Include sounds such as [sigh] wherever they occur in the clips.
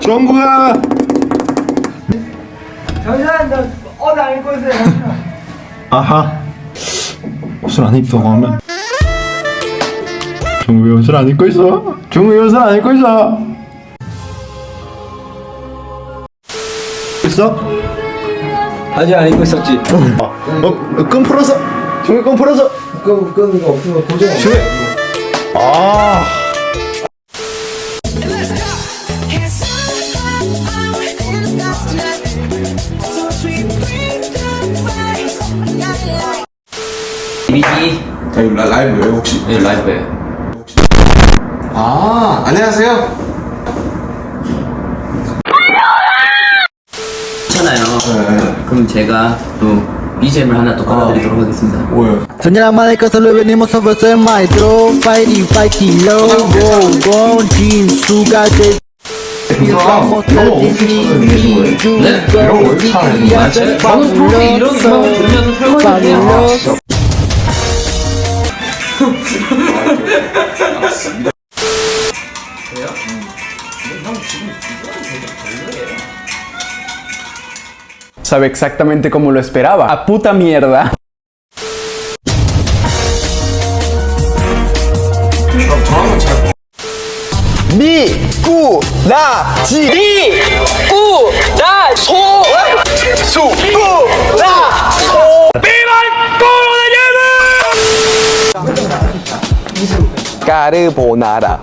정국아 잠시만 나옷안 입고 있어요. 잠시만 아하. 옷을 안 입다고 하면. 정국이 옷을 안 입고 있어. 정국이 옷을 안 입고 있어. 있어? 아직 안 입고 있었지. 어, 어, 끈 풀어서. 정국이 끈 풀어서. 끄, 끄는 거 없으면 고정 정국 이미지 아, 이거 라- 라이브예요 혹시? 네, 라이브예요. 아 안녕하세요. 괜찮아요. 그럼 제가 또 BGM을 하나 또 깔아드리도록 하겠습니다. 뭐예요? Señora madre solo venimos a ofrecer maestro Fighting, fighting, low, go, go, jean, sugar, de Vamos a 네? 이런 거 잘하는 맞아요. 저는 평소에 이런 거 들으면 설거 지 [laughs] 해요. fabuloso Sabe exactamente como lo esperaba. A puta mierda. 까르보나라.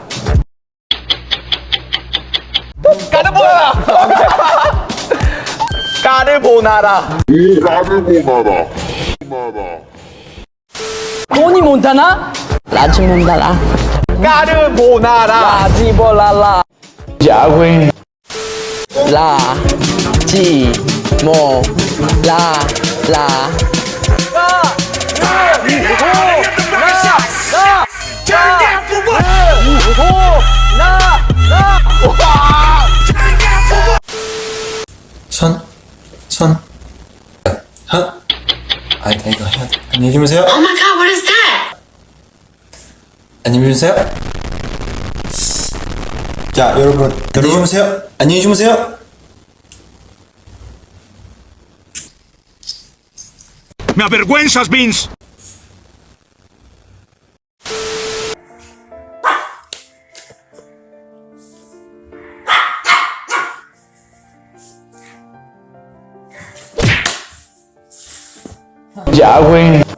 까르보나라. 토니 몬타나? 라지 몬타나 까르보나라. 라지볼라라 야외. 라지 모라라 아, 이거 해야 돼. 안녕히 주무세요. Oh my god, what is that? 안녕히 주무세요. 자, 여러분, 안녕히 주무세요. 안녕히 주무세요. ¡Me avergüenzas, Vince! 야외. [laughs]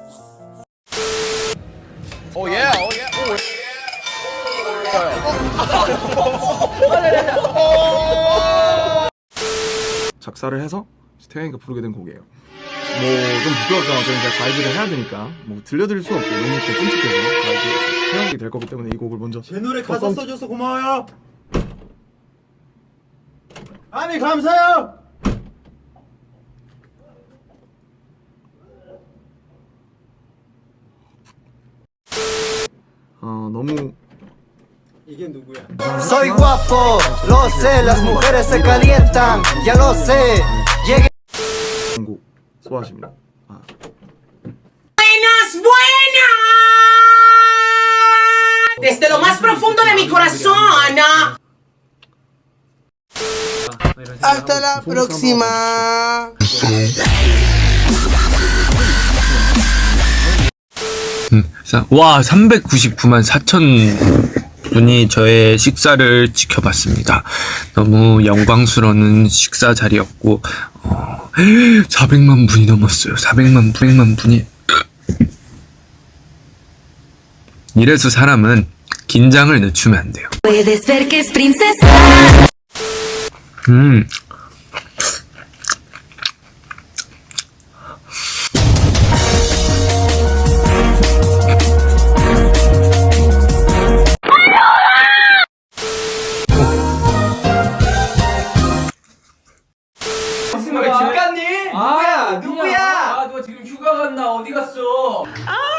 작사를 해서 태양이가 부르게 된 곡이에요. 뭐좀 부끄럽지만 저는 이제 가이드를 해야 되니까 뭐 들려드릴 수 없어요. 너무 또 끔찍해서 가이드 태양이 될 거기 때문에 이 곡을 먼저 제 노래 가사 써줘서 고마워요. 아미 감사해요. 너무 Soy guapo, lo sé, las mujeres se calientan, ya lo sé Llegué 곡 소화하십니다. 아, Buenas, buenas. Desde lo más profundo de mi corazón. Hasta la próxima 와 399만 4천 분이 저의 식사를 지켜봤습니다. 너무 영광스러운 식사 자리였고 어, 400만 분이 넘었어요. 400만 900만 분이 이래서 사람은 긴장을 늦추면 안 돼요. 음 나 어디 갔어? 아!